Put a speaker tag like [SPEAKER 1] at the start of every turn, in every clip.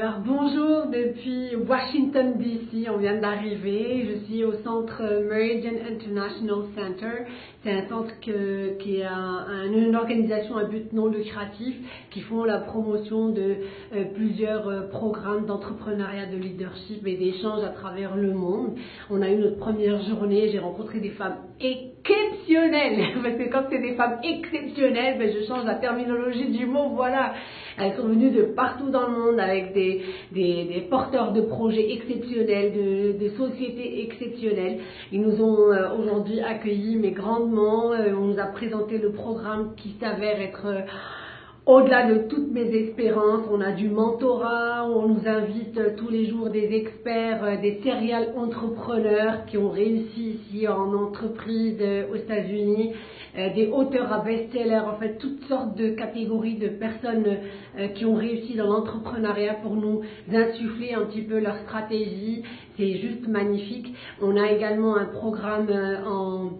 [SPEAKER 1] Alors bonjour depuis Washington DC, on vient d'arriver. Je suis au centre Meridian International Center. C'est un centre qui est un- un- une organisation à but non lucratif qui font la promotion de euh, plusieurs euh, programmes d'entrepreneuriat, de leadership et d'échange à travers le monde. On a eu notre première journée, j'ai rencontré des femmes exceptionnelles. Parce que quand c'est des femmes exceptionnelles, ben, je change la terminologie du mot, voilà. Elles sont venues de partout dans le monde avec des, des- porteurs de projets exceptionnels, de, de sociétés exceptionnelles. Ils nous ont euh, aujourd'hui accueillis, mais grandement. Euh, on nous a présenté le programme qui s'avère être euh, au-delà de toutes mes espérances. On a du mentorat, on nous invite tous les jours des experts, euh, des serial entrepreneurs qui ont réussi ici en entreprise euh, aux États-Unis euh, des auteurs à best-seller, en fait toutes sortes de catégories de personnes qui ont réussi dans l'entrepreneuriat pour nous insuffler un petit peu leur stratégie. C'est juste magnifique. On a également un programme en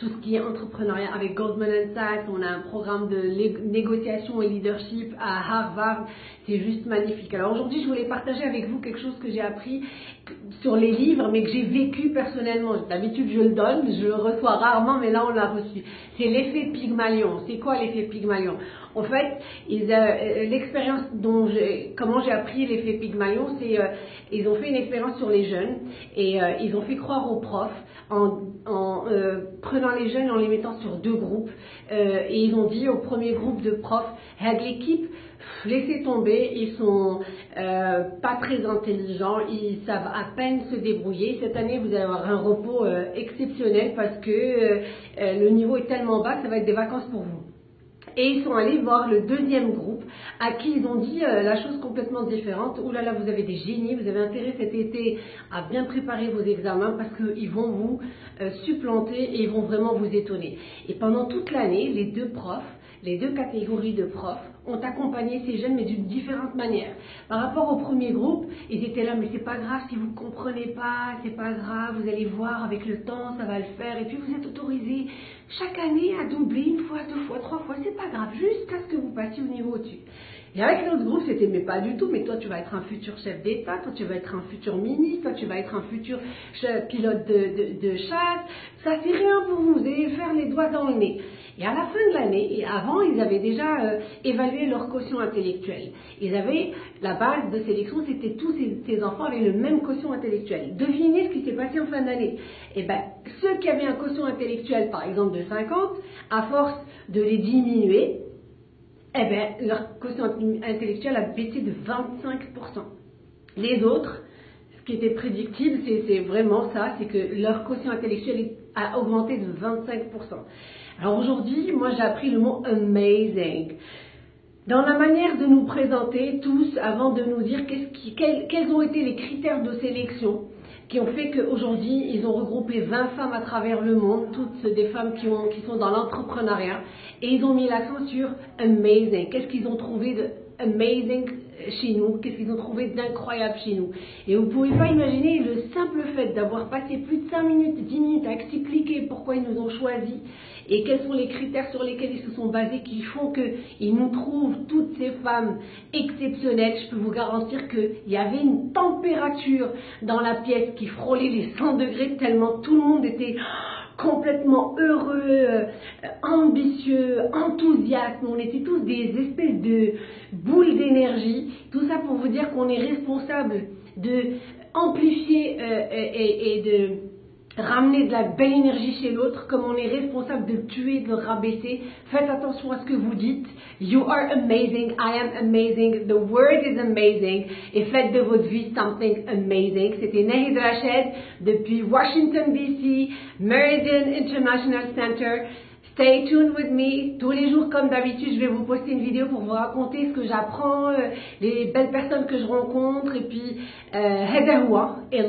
[SPEAKER 1] tout ce qui est entrepreneuriat avec Goldman Sachs, on a un programme de négociation et leadership à Harvard, c'est juste magnifique. Alors aujourd'hui, je voulais partager avec vous quelque chose que j'ai appris sur les livres, mais que j'ai vécu personnellement. D'habitude, je le donne, je le reçois rarement, mais là, on l'a reçu. C'est l'effet Pygmalion. C'est quoi l'effet Pygmalion? En fait, ils, euh, l'expérience dont comment j'ai appris l'effet Pygmalion, c'est euh, ils ont fait une expérience sur les jeunes et euh, ils ont fait croire aux profs en, en, euh, prenant les jeunes, en les mettant sur deux groupes. Euh, et ils ont dit au premier groupe de profs, Hey, l'équipe, laissez tomber, ils sont euh, pas très intelligents, ils savent à peine se débrouiller. Cette année, vous allez avoir un repos exceptionnel parce que le niveau est tellement bas que ça va être des vacances pour vous. Et ils sont allés voir le deuxième groupe à qui ils ont dit euh, la chose complètement différente. Ouh là là, vous avez des génies, vous avez intérêt cet été à bien préparer vos examens parce qu'ils vont vous euh, supplanter et ils vont vraiment vous étonner. Et pendant toute l'année, les deux profs, les deux catégories de profs ont accompagné ces jeunes mais d'une différente manière. Par rapport au premier groupe, ils étaient là mais c'est pas grave si vous ne comprenez pas, c'est pas grave, vous allez voir avec le temps, ça va le faire et puis vous êtes autorisé chaque année à doubler une fois, deux fois, trois fois, c'est pas grave, jusqu'à ce que vous passiez au niveau au-dessus. Et avec l'autre groupe, c'était mais pas du tout, mais toi tu vas être un futur chef d'État, toi tu vas être un futur ministre, toi tu vas être un futur pilote de, de- de chasse, ça c'est rien pour vous, vous allez faire les doigts dans le nez. Et à la fin de l'année, et avant, ils avaient déjà euh, évalué leur quotient intellectuel. Ils avaient, la base de sélection, c'était tous ces, enfants avaient le même quotient intellectuel. Devinez ce qui s'est passé en fin d'année. Eh ben, ceux qui avaient un quotient intellectuel, par exemple, de 50, à force de les diminuer, eh ben, leur quotient intellectuel a baissé de 25%. Les autres, qui était prédictible, c'est vraiment ça, c'est que leur quotient intellectuel a augmenté de 25%. Alors aujourd'hui, moi j'ai appris le mot amazing. Dans la manière de nous présenter tous, avant de nous dire quels, ont été les critères de sélection qui ont fait qu'aujourd'hui, ils ont regroupé 20 femmes à travers le monde, toutes des femmes qui sont dans l'entrepreneuriat, et ils ont mis l'accent sur amazing. Qu'est-ce qu'ils ont trouvé de amazing chez nous Qu'est-ce qu'ils ont trouvé d'incroyable chez nous Et vous ne pouvez pas imaginer le simple fait d'avoir passé plus de 5 minutes, 10 minutes à expliquer pourquoi ils nous ont choisis et quels sont les critères sur lesquels ils se sont basés qui font qu'ils nous trouvent toutes ces femmes exceptionnelles. Je peux vous garantir qu'il y avait une température dans la pièce qui frôlait les 100 degrés tellement tout le monde était complètement heureux, euh, ambitieux, enthousiaste. On était tous des espèces de boules d'énergie. Tout ça pour vous dire qu'on est responsable de amplifier euh, et de Ramenez de la belle énergie chez l'autre, comme on est responsable de tuer, de le rabaisser. Faites attention à ce que vous dites. You are amazing, I am amazing, the world is amazing. Et faites de votre vie something amazing. C'était Nehi de la depuis Washington DC, Meridian International Center. Stay tuned with me. Tous les jours, comme d'habitude, je vais vous poster une vidéo pour vous raconter ce que j'apprends, euh, les belles personnes que je rencontre, et puis, euh, et